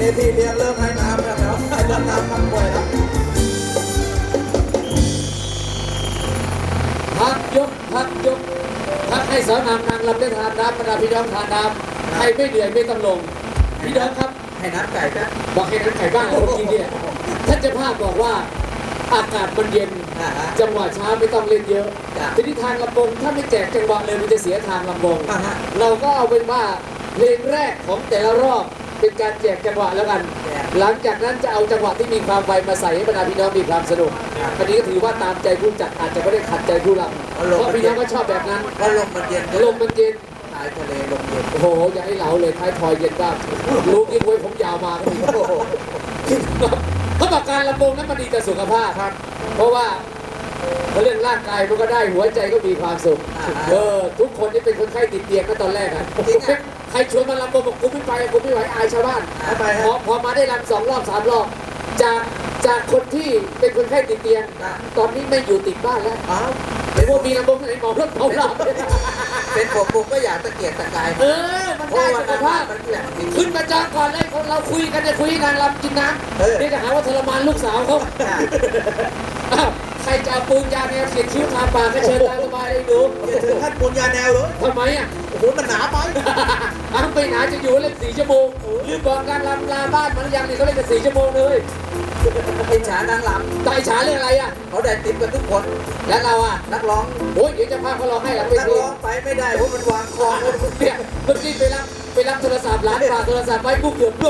นที่เลี้ยงเริ่มให้น้ำแล้วครับให้เามน้ำมันป่วยแล้วพักยกพักยกพักให้สาวนางนางลำได้ทานน้ำบระดาพี่น้องทานน้ำใครไม่เหนื่อยไม่ต้องลง พี่น้องครับให้น้ำไก่นะบอกให้น้ำไก่บ้างผมกินเนี่ยท่านเจ้าภาพบอกว่าอากาศมันเย็น จังหวะช้าไม่ต้องเล่นเยอะ ทีนี้ทางลำบงถ้าไม่แจกจังหวะเลยมันจะเสียทางลำบง เราก็เอาเป็นว่าเพลงแรกของแต่ละรอบ เป็นการแจกจังหวะแล้วกันแจกหลังจากนั้นจะเอาจังหวะที่มีความไวมาใส่ให้บรรดาพี่น้องมีความสนุกครับอันนี้ก็ถือว่าตามใจผู้จัดอาจจะไม่ได้ขัดใจผู้รับเอาลงเพราะพี่น้องก็ชอบแบบนั้นเพราะลมมันเย็นลมมันเย็นชายทะเลลมเย็นโอ้โหอย่าให้เหลาเลยท้ายทอยเย็นบ้างลูกยิ่งไว้ผมยาวมาก็มีโอ้โหเขาบอกการลำวงนั้นมันดีต่อสุขภาพครับ เพราะว่าเขาเรื่องร่างกายมันก็ได้หัวใจก็มีความสุขอ่าเออ ทุกคนที่เป็นคนไข้ติดเตียงก็ตอนแรกอะจริงอะ ใครชวนมาลำวงบอกกูไม่ไปกูไม่ไหวอายชาวบ้านทำไมพฮะ อพอมาได้ลำสองรอบสามรอบจากจากคนที่เป็นคนไข้ติดเตียง อะ ตอนนี้ไม่อยู่ติดบ้านแล้วอ้าวเห็นว่ามีลำวงไหนหมอรถเผาเราเป็นผมผมก็อยากตะเกียกตะกายเออมันเพราะได้ว่าสุขภาพ มันแหลมจริง ขึ้นมาจองก่อนเลยคนเราคุยกันจะคุยนางลำกินน้เออำนี่จะหาว่าทรมานลูกสาวเขาอะอ้าวใค รจะเอาปืนยาแนวเขียนคิ้วทาปากก็เชิญตามสบายเลยดูอย่าถึงขั้นปูนยาแนวเลยทำไมอะโอ้โหมันหนาไปอ้าวไปหนาจะอยู่เล่นสี่ชั่วโมงลืมบอกการลำลาบ้านมันหรือยังเนี่ยเขาเล่นกันสี่ชั่วโมงเลยไอ้ฉานางลตายฉาเรื่องอะไรอะำเขาได้ติปกันทุกคน แล้วเราอะนักร้องโอ้ยเดี๋ยวจะพาเขาร้องให้หลังเวนักทีร้องไปไม่ได้เพราะมันวางคลองเนี่ยเมื่อกี้ไปรับไปรับโทรศัพท์ร้านฝากโทรศัพท์ไว้ปุ๊บเกือบร่วง